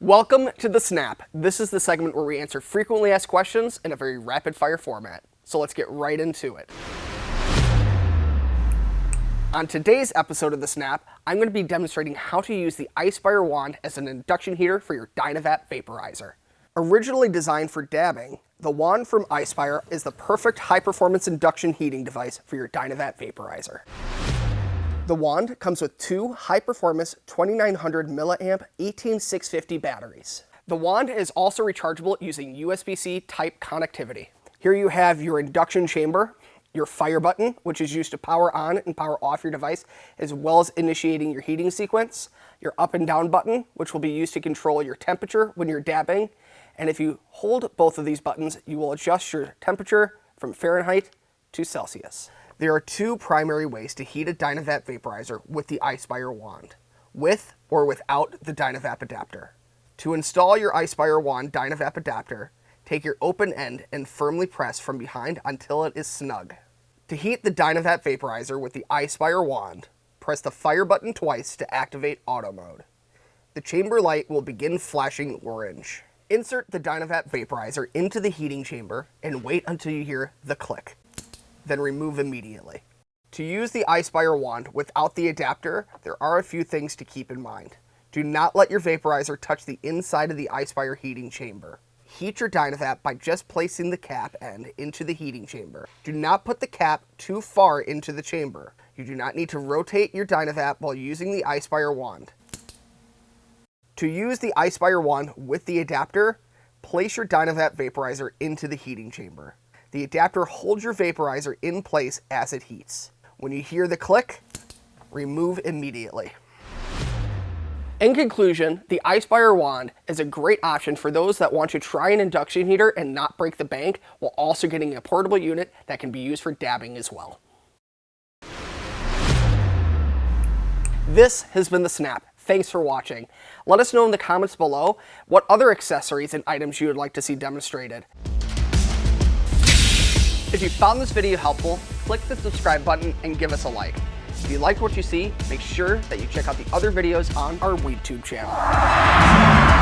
Welcome to The Snap. This is the segment where we answer frequently asked questions in a very rapid fire format. So let's get right into it. On today's episode of The Snap, I'm going to be demonstrating how to use the Ispire wand as an induction heater for your Dynavap vaporizer. Originally designed for dabbing, the wand from Ispire is the perfect high-performance induction heating device for your Dynavap vaporizer. The wand comes with two high-performance 2900 milliamp 18650 batteries. The wand is also rechargeable using USB-C type connectivity. Here you have your induction chamber, your fire button, which is used to power on and power off your device, as well as initiating your heating sequence, your up and down button, which will be used to control your temperature when you're dabbing, and if you hold both of these buttons, you will adjust your temperature from Fahrenheit to Celsius. There are two primary ways to heat a Dynavap vaporizer with the Ispire wand, with or without the Dynavap adapter. To install your Ispire wand Dynavap adapter, take your open end and firmly press from behind until it is snug. To heat the Dynavap vaporizer with the Ispire wand, press the fire button twice to activate auto mode. The chamber light will begin flashing orange. Insert the Dynavap vaporizer into the heating chamber and wait until you hear the click then remove immediately. To use the Ispire wand without the adapter, there are a few things to keep in mind. Do not let your vaporizer touch the inside of the Ispire heating chamber. Heat your Dynavap by just placing the cap end into the heating chamber. Do not put the cap too far into the chamber. You do not need to rotate your Dynavap while using the Ispire wand. To use the Ispire wand with the adapter, place your Dynavap vaporizer into the heating chamber. The adapter holds your vaporizer in place as it heats. When you hear the click, remove immediately. In conclusion, the Ispire wand is a great option for those that want to try an induction heater and not break the bank while also getting a portable unit that can be used for dabbing as well. This has been The Snap. Thanks for watching. Let us know in the comments below what other accessories and items you would like to see demonstrated. If you found this video helpful, click the subscribe button and give us a like. If you like what you see, make sure that you check out the other videos on our YouTube channel.